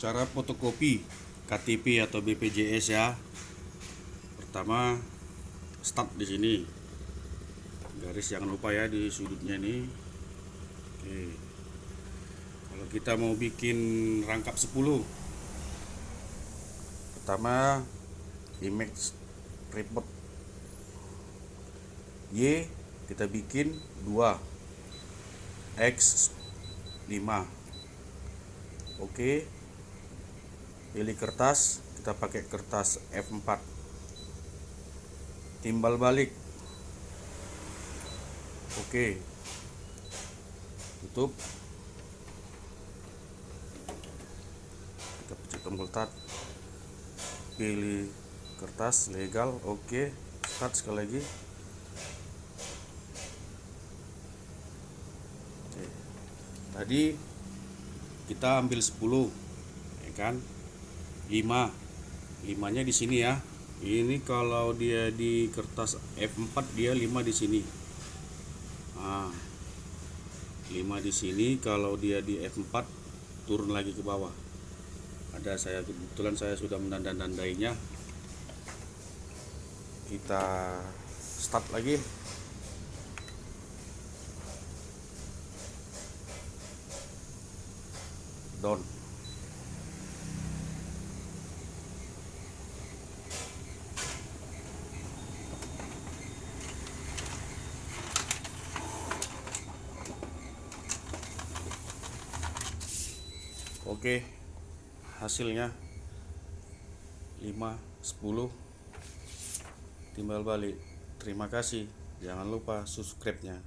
cara fotokopi KTP atau BPJS ya. Pertama start di sini. Garis jangan lupa ya di sudutnya ini. Oke. Kalau kita mau bikin rangkap 10 pertama image report Y kita bikin 2 X 5 Oke pilih kertas kita pakai kertas F4 timbal balik. Oke. Tutup. Kita pencet tombol tab pilih kertas legal. Oke start sekali lagi. Tadi kita ambil 10 ya kan 5 5 nya di sini ya. Ini kalau dia di kertas F4 dia 5 di sini. Nah, 5 di sini kalau dia di F4 turun lagi ke bawah. Ada saya kebetulan saya sudah menanda-nandainya kita start lagi. Down Oke hasilnya 5 10 timbal balik. Terima kasih. Jangan lupa subscribe nya